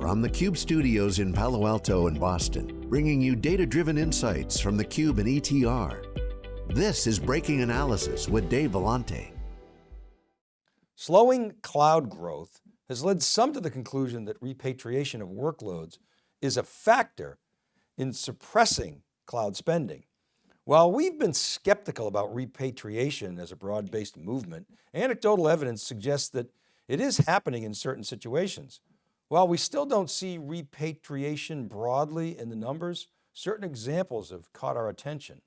From the Cube studios in Palo Alto and Boston, bringing you data-driven insights from the Cube and ETR. This is Breaking Analysis with Dave Vellante. Slowing cloud growth has led some to the conclusion that repatriation of workloads is a factor in suppressing cloud spending. While we've been skeptical about repatriation as a broad-based movement, anecdotal evidence suggests that it is happening in certain situations. While we still don't see repatriation broadly in the numbers, certain examples have caught our attention.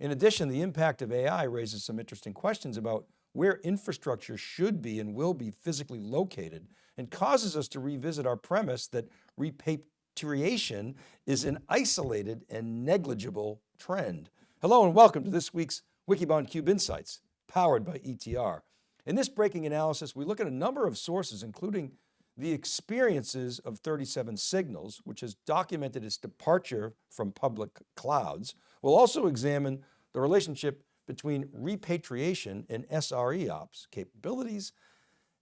In addition, the impact of AI raises some interesting questions about where infrastructure should be and will be physically located and causes us to revisit our premise that repatriation is an isolated and negligible trend. Hello and welcome to this week's Wikibon Cube Insights, powered by ETR. In this breaking analysis, we look at a number of sources, including the experiences of 37 Signals, which has documented its departure from public clouds. We'll also examine the relationship between repatriation and SRE ops capabilities.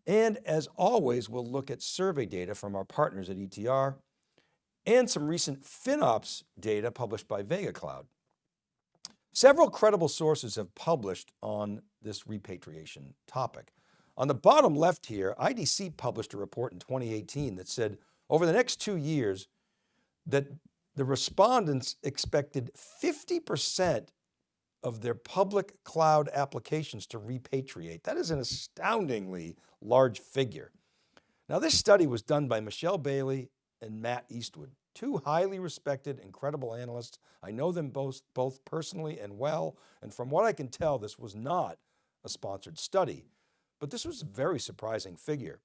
And as always, we'll look at survey data from our partners at ETR and some recent FinOps data published by Vega Cloud. Several credible sources have published on this repatriation topic. On the bottom left here, IDC published a report in 2018 that said over the next two years that the respondents expected 50% of their public cloud applications to repatriate. That is an astoundingly large figure. Now this study was done by Michelle Bailey and Matt Eastwood, two highly respected, incredible analysts. I know them both, both personally and well. And from what I can tell, this was not a sponsored study. But this was a very surprising figure.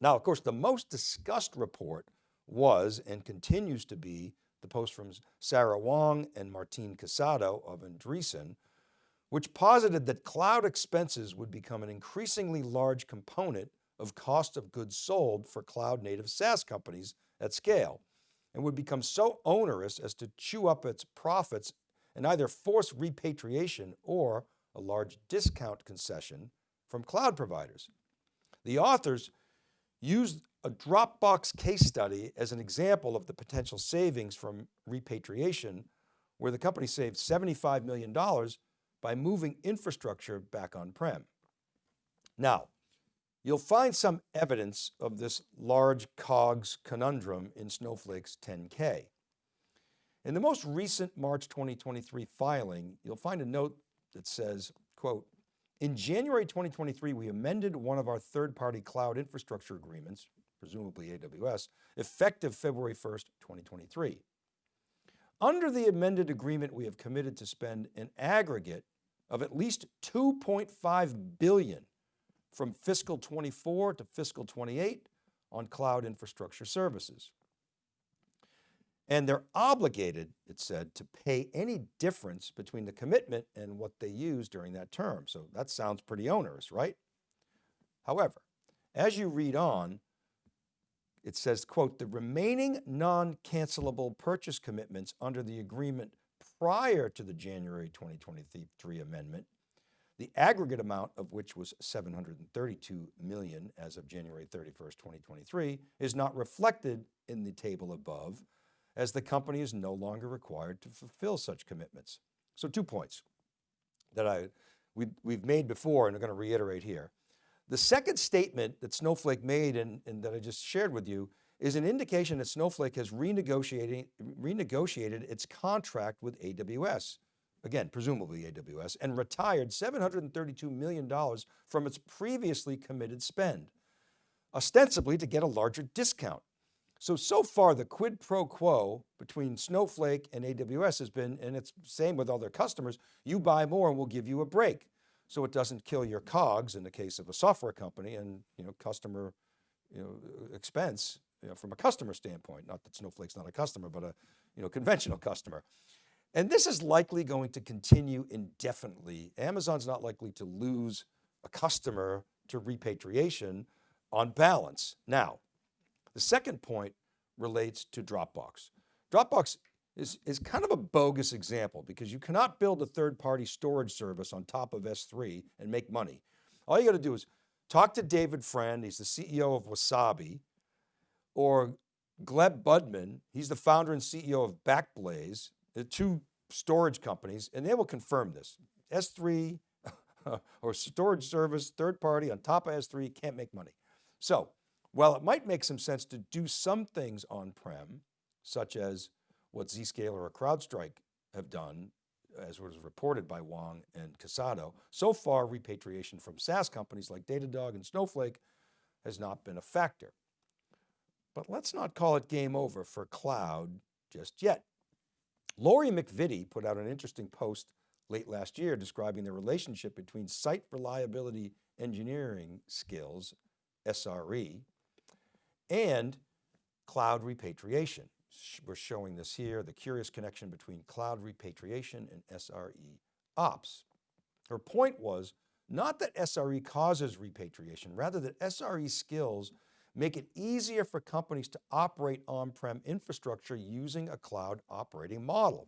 Now, of course, the most discussed report was and continues to be the post from Sarah Wang and Martin Casado of Andreessen, which posited that cloud expenses would become an increasingly large component of cost of goods sold for cloud native SaaS companies at scale and would become so onerous as to chew up its profits and either force repatriation or a large discount concession from cloud providers. The authors used a Dropbox case study as an example of the potential savings from repatriation, where the company saved $75 million by moving infrastructure back on-prem. Now, you'll find some evidence of this large COGS conundrum in Snowflake's 10K. In the most recent March 2023 filing, you'll find a note that says, quote, in January 2023, we amended one of our third-party cloud infrastructure agreements, presumably AWS, effective February 1st, 2023. Under the amended agreement, we have committed to spend an aggregate of at least 2.5 billion from fiscal 24 to fiscal 28 on cloud infrastructure services. And they're obligated, it said, to pay any difference between the commitment and what they use during that term. So that sounds pretty onerous, right? However, as you read on, it says, quote, the remaining non-cancelable purchase commitments under the agreement prior to the January 2023 amendment, the aggregate amount of which was 732 million as of January 31st, 2023, is not reflected in the table above, as the company is no longer required to fulfill such commitments. So two points that I, we, we've made before and are going to reiterate here. The second statement that Snowflake made and, and that I just shared with you is an indication that Snowflake has renegotiated, renegotiated its contract with AWS, again, presumably AWS, and retired $732 million from its previously committed spend, ostensibly to get a larger discount. So, so far the quid pro quo between Snowflake and AWS has been, and it's same with other customers, you buy more and we'll give you a break. So it doesn't kill your COGS in the case of a software company and you know, customer you know, expense you know, from a customer standpoint, not that Snowflake's not a customer, but a you know, conventional customer. And this is likely going to continue indefinitely. Amazon's not likely to lose a customer to repatriation on balance. Now, the second point relates to Dropbox. Dropbox is, is kind of a bogus example because you cannot build a third-party storage service on top of S3 and make money. All you got to do is talk to David Friend, he's the CEO of Wasabi, or Gleb Budman, he's the founder and CEO of Backblaze, the two storage companies, and they will confirm this. S3 or storage service, third party on top of S3 can't make money. So while it might make some sense to do some things on-prem, such as what Zscaler or CrowdStrike have done, as was reported by Wang and Casado, so far repatriation from SaaS companies like Datadog and Snowflake has not been a factor. But let's not call it game over for cloud just yet. Lori MacVittie put out an interesting post late last year describing the relationship between site reliability engineering skills, SRE, and cloud repatriation. We're showing this here, the curious connection between cloud repatriation and SRE ops. Her point was not that SRE causes repatriation, rather that SRE skills make it easier for companies to operate on-prem infrastructure using a cloud operating model.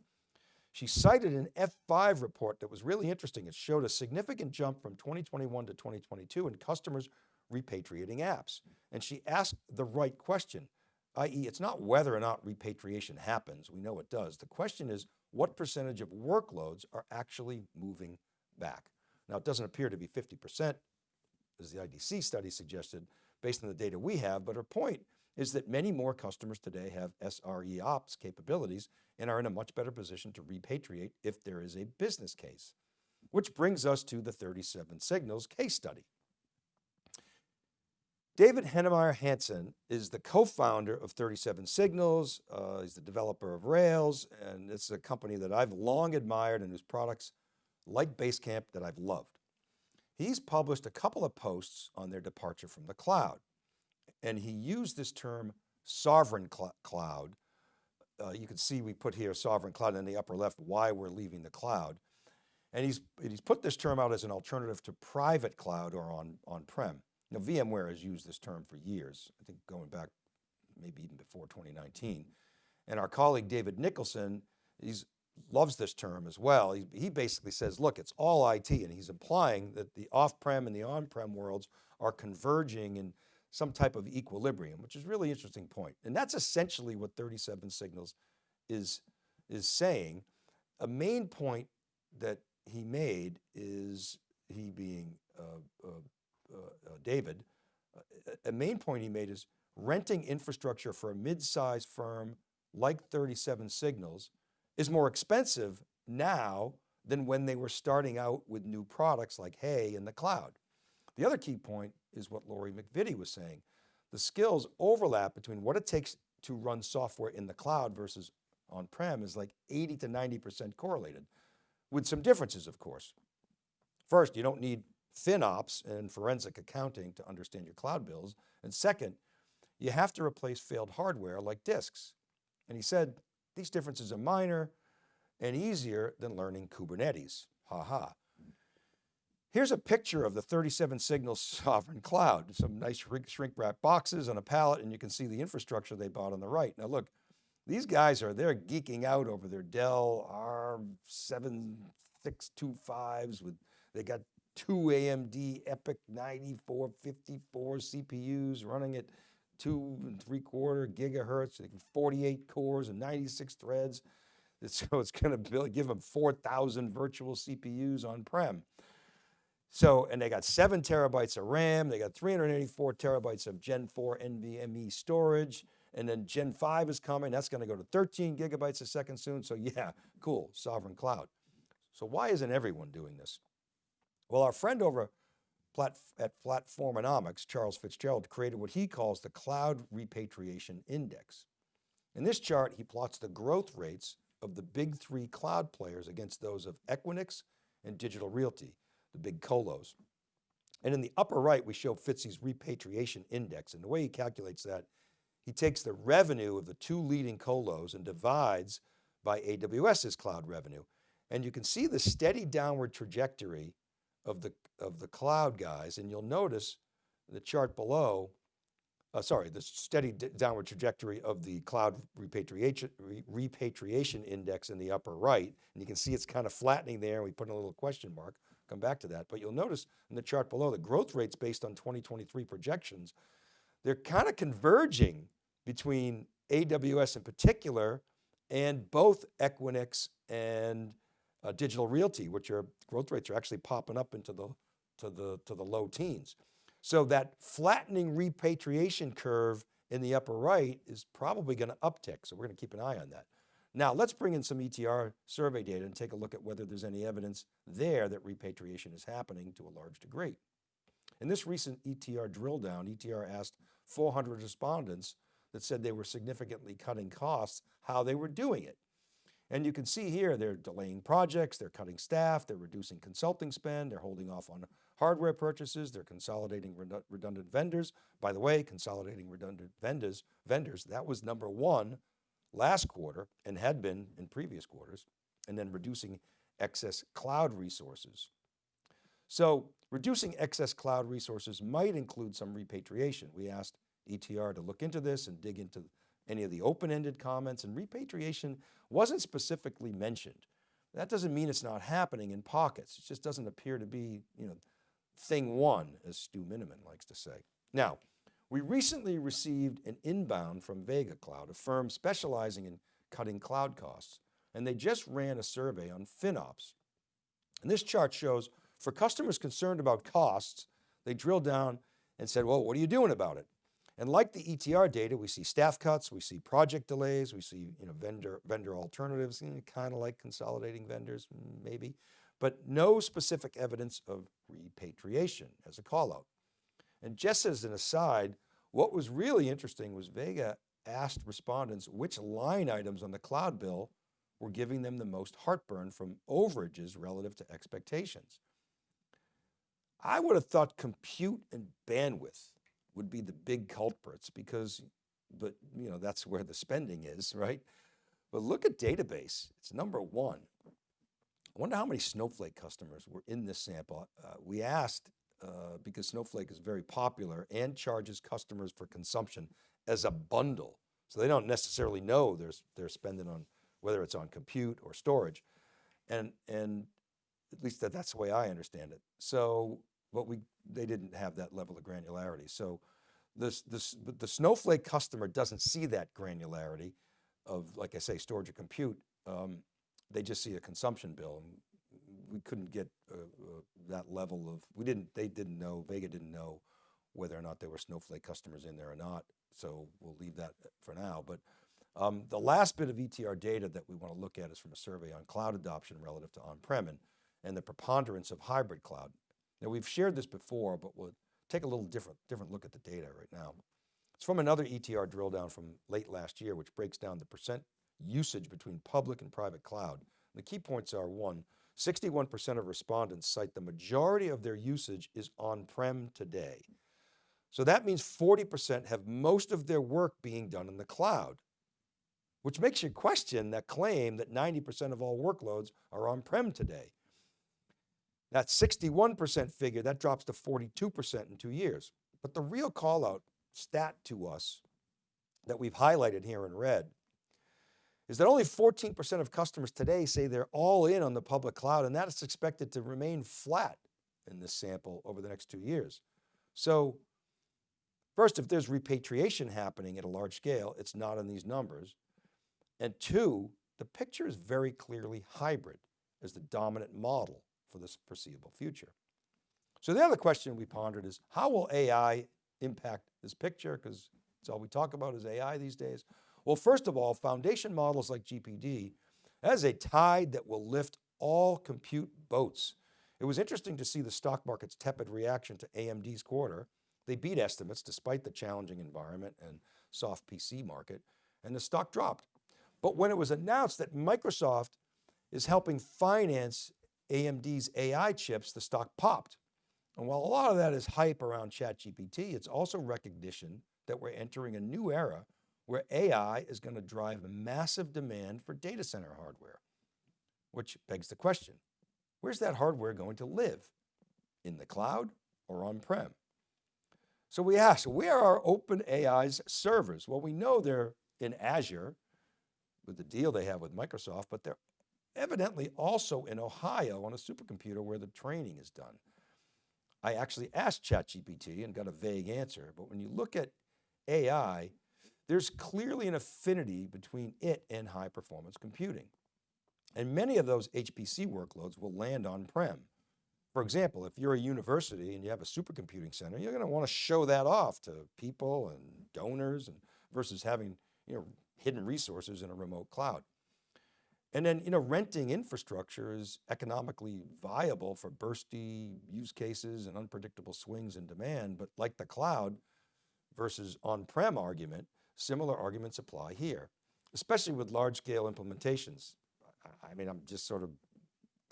She cited an F5 report that was really interesting. It showed a significant jump from 2021 to 2022 in customers repatriating apps. And she asked the right question, i.e. it's not whether or not repatriation happens, we know it does. The question is what percentage of workloads are actually moving back? Now it doesn't appear to be 50% as the IDC study suggested based on the data we have, but her point is that many more customers today have SRE ops capabilities and are in a much better position to repatriate if there is a business case. Which brings us to the 37 Signals case study. David Heinemeier Hansson is the co-founder of 37 Signals. Uh, he's the developer of Rails, and it's a company that I've long admired and whose products like Basecamp that I've loved. He's published a couple of posts on their departure from the cloud. And he used this term sovereign cl cloud. Uh, you can see we put here sovereign cloud in the upper left, why we're leaving the cloud. And he's, he's put this term out as an alternative to private cloud or on, on-prem. Now VMware has used this term for years, I think going back maybe even before 2019. And our colleague David Nicholson, he's loves this term as well. He, he basically says, look, it's all IT and he's implying that the off-prem and the on-prem worlds are converging in some type of equilibrium, which is really interesting point. And that's essentially what 37 Signals is, is saying. A main point that he made is, he being uh, uh David, uh, a main point he made is renting infrastructure for a mid-sized firm like 37 Signals is more expensive now than when they were starting out with new products like HEY in the cloud. The other key point is what Lori MacVittie was saying. The skills overlap between what it takes to run software in the cloud versus on-prem is like 80 to 90% correlated with some differences, of course. First, you don't need FinOps and forensic accounting to understand your cloud bills. And second, you have to replace failed hardware like disks. And he said, these differences are minor and easier than learning Kubernetes, ha ha. Here's a picture of the 37 signal sovereign cloud, some nice shrink wrap boxes on a pallet and you can see the infrastructure they bought on the right. Now look, these guys are, they're geeking out over their Dell R7625s with, they got two AMD EPYC 9454 CPUs running at two and three quarter gigahertz, 48 cores and 96 threads. So it's going to give them 4,000 virtual CPUs on-prem. So, and they got seven terabytes of RAM, they got 384 terabytes of Gen 4 NVMe storage, and then Gen 5 is coming, that's going to go to 13 gigabytes a second soon. So yeah, cool, sovereign cloud. So why isn't everyone doing this? Well, our friend over at Platformonomics, Charles Fitzgerald, created what he calls the Cloud Repatriation Index. In this chart, he plots the growth rates of the big three cloud players against those of Equinix and Digital Realty the big colos. And in the upper right, we show Fitzy's repatriation index. And the way he calculates that, he takes the revenue of the two leading colos and divides by AWS's cloud revenue. And you can see the steady downward trajectory of the, of the cloud guys. And you'll notice the chart below, uh, sorry, the steady downward trajectory of the cloud repatriation, re repatriation index in the upper right. And you can see it's kind of flattening there. We put in a little question mark come back to that. But you'll notice in the chart below, the growth rates based on 2023 projections, they're kind of converging between AWS in particular and both Equinix and uh, Digital Realty, which are growth rates are actually popping up into the, to the, to the low teens. So that flattening repatriation curve in the upper right is probably going to uptick. So we're going to keep an eye on that. Now let's bring in some ETR survey data and take a look at whether there's any evidence there that repatriation is happening to a large degree. In this recent ETR drill down, ETR asked 400 respondents that said they were significantly cutting costs, how they were doing it. And you can see here, they're delaying projects, they're cutting staff, they're reducing consulting spend, they're holding off on hardware purchases, they're consolidating redundant vendors. By the way, consolidating redundant vendors, vendors, that was number one last quarter and had been in previous quarters, and then reducing excess cloud resources. So reducing excess cloud resources might include some repatriation. We asked ETR to look into this and dig into any of the open-ended comments and repatriation wasn't specifically mentioned. That doesn't mean it's not happening in pockets. It just doesn't appear to be, you know, thing one, as Stu Miniman likes to say. Now, we recently received an inbound from Vega Cloud, a firm specializing in cutting cloud costs, and they just ran a survey on FinOps. And this chart shows for customers concerned about costs, they drilled down and said, well, what are you doing about it? And like the ETR data, we see staff cuts, we see project delays, we see you know, vendor, vendor alternatives, you know, kind of like consolidating vendors, maybe, but no specific evidence of repatriation as a call out. And just as an aside, what was really interesting was Vega asked respondents which line items on the cloud bill were giving them the most heartburn from overages relative to expectations. I would have thought compute and bandwidth would be the big culprits because, but you know, that's where the spending is, right? But look at database, it's number one. I wonder how many Snowflake customers were in this sample. Uh, we asked uh, because Snowflake is very popular and charges customers for consumption as a bundle. So they don't necessarily know they're, they're spending on, whether it's on compute or storage. And, and at least that, that's the way I understand it. So, but we, they didn't have that level of granularity. So this, this, the Snowflake customer doesn't see that granularity of, like I say, storage or compute. Um, they just see a consumption bill we couldn't get uh, uh, that level of, we didn't, they didn't know, Vega didn't know whether or not there were Snowflake customers in there or not. So we'll leave that for now. But um, the last bit of ETR data that we want to look at is from a survey on cloud adoption relative to on-prem and, and the preponderance of hybrid cloud. Now we've shared this before, but we'll take a little different, different look at the data right now. It's from another ETR drill down from late last year, which breaks down the percent usage between public and private cloud. The key points are one, 61% of respondents cite the majority of their usage is on-prem today. So that means 40% have most of their work being done in the cloud, which makes you question that claim that 90% of all workloads are on-prem today. That 61% figure, that drops to 42% in two years. But the real call out stat to us that we've highlighted here in red is that only 14% of customers today say they're all in on the public cloud and that is expected to remain flat in this sample over the next two years. So first, if there's repatriation happening at a large scale, it's not in these numbers. And two, the picture is very clearly hybrid as the dominant model for this foreseeable future. So the other question we pondered is how will AI impact this picture? Because it's all we talk about is AI these days. Well, first of all, foundation models like GPT has a tide that will lift all compute boats. It was interesting to see the stock market's tepid reaction to AMD's quarter. They beat estimates despite the challenging environment and soft PC market, and the stock dropped. But when it was announced that Microsoft is helping finance AMD's AI chips, the stock popped. And while a lot of that is hype around ChatGPT, it's also recognition that we're entering a new era where AI is going to drive massive demand for data center hardware, which begs the question, where's that hardware going to live? In the cloud or on-prem? So we ask, where are OpenAI's servers? Well, we know they're in Azure with the deal they have with Microsoft, but they're evidently also in Ohio on a supercomputer where the training is done. I actually asked ChatGPT and got a vague answer, but when you look at AI, there's clearly an affinity between it and high performance computing. And many of those HPC workloads will land on-prem. For example, if you're a university and you have a supercomputing center, you're going to want to show that off to people and donors and versus having you know, hidden resources in a remote cloud. And then, you know, renting infrastructure is economically viable for bursty use cases and unpredictable swings in demand, but like the cloud versus on-prem argument, similar arguments apply here, especially with large scale implementations. I mean, I'm just sort of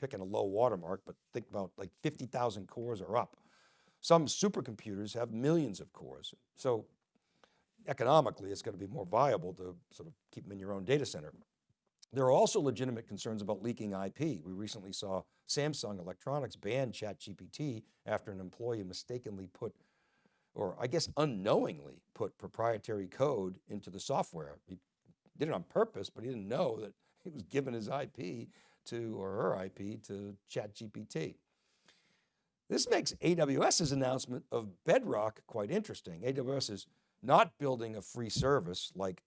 picking a low watermark, but think about like 50,000 cores are up. Some supercomputers have millions of cores. So economically, it's going to be more viable to sort of keep them in your own data center. There are also legitimate concerns about leaking IP. We recently saw Samsung Electronics ban ChatGPT after an employee mistakenly put, or I guess unknowingly put proprietary code into the software. He did it on purpose, but he didn't know that he was giving his IP to, or her IP to ChatGPT. This makes AWS's announcement of Bedrock quite interesting. AWS is not building a free service like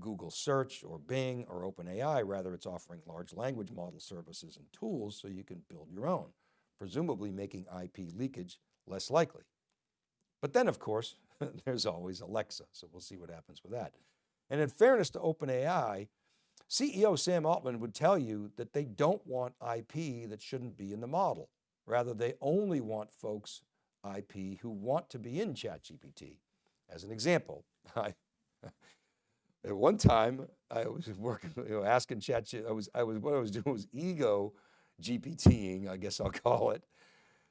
Google search or Bing or OpenAI, rather it's offering large language model services and tools so you can build your own, presumably making IP leakage less likely. But then of course, there's always Alexa, so we'll see what happens with that. And in fairness to OpenAI, CEO Sam Altman would tell you that they don't want IP that shouldn't be in the model. Rather, they only want folks IP who want to be in ChatGPT. As an example, I, at one time, I was working, you know, asking Chat, I was, I was, what I was doing was ego GPTing, I guess I'll call it,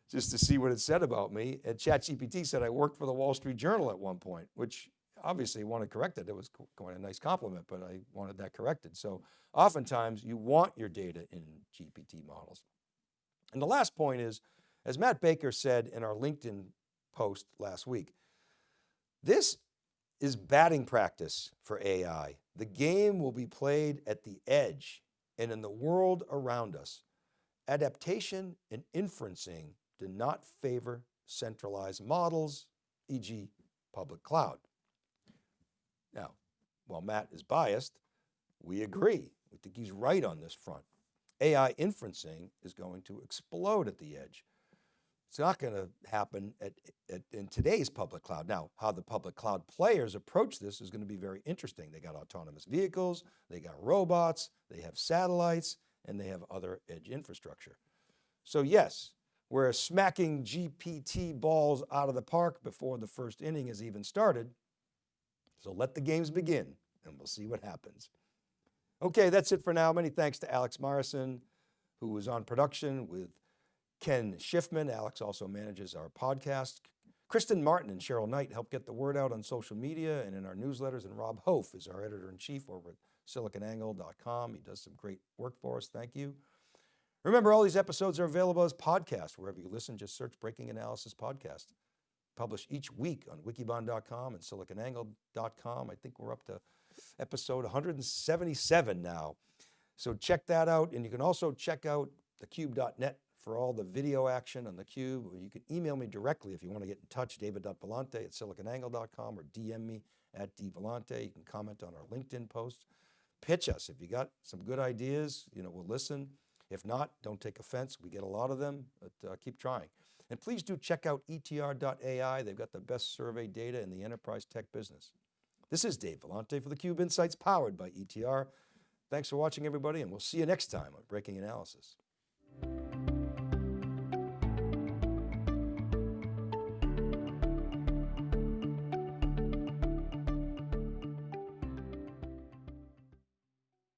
just to see what it said about me. And ChatGPT said I worked for the Wall Street Journal at one point, which obviously wanted corrected. It was quite a nice compliment, but I wanted that corrected. So oftentimes you want your data in GPT models. And the last point is, as Matt Baker said in our LinkedIn post last week, this is batting practice for AI. The game will be played at the edge and in the world around us. Adaptation and inferencing do not favor centralized models, e.g. public cloud. Now, while Matt is biased, we agree. We think he's right on this front. AI inferencing is going to explode at the edge. It's not going to happen at, at, in today's public cloud. Now, how the public cloud players approach this is going to be very interesting. They got autonomous vehicles, they got robots, they have satellites, and they have other edge infrastructure. So yes, we're smacking GPT balls out of the park before the first inning has even started. So let the games begin and we'll see what happens. Okay, that's it for now. Many thanks to Alex Morrison, who was on production with Ken Schiffman. Alex also manages our podcast. Kristen Martin and Cheryl Knight help get the word out on social media and in our newsletters. And Rob Hof is our editor in chief over at siliconangle.com. He does some great work for us. Thank you. Remember, all these episodes are available as podcasts. Wherever you listen, just search Breaking Analysis Podcast. Published each week on wikibon.com and siliconangle.com. I think we're up to episode 177 now. So check that out. And you can also check out thecube.net for all the video action on theCUBE. You can email me directly if you want to get in touch, david.vellante at siliconangle.com or DM me at dvellante. You can comment on our LinkedIn post. Pitch us. If you got some good ideas, you know, we'll listen. If not, don't take offense. We get a lot of them, but uh, keep trying. And please do check out etr.ai. They've got the best survey data in the enterprise tech business. This is Dave Vellante for theCUBE Insights powered by ETR. Thanks for watching everybody and we'll see you next time on Breaking Analysis.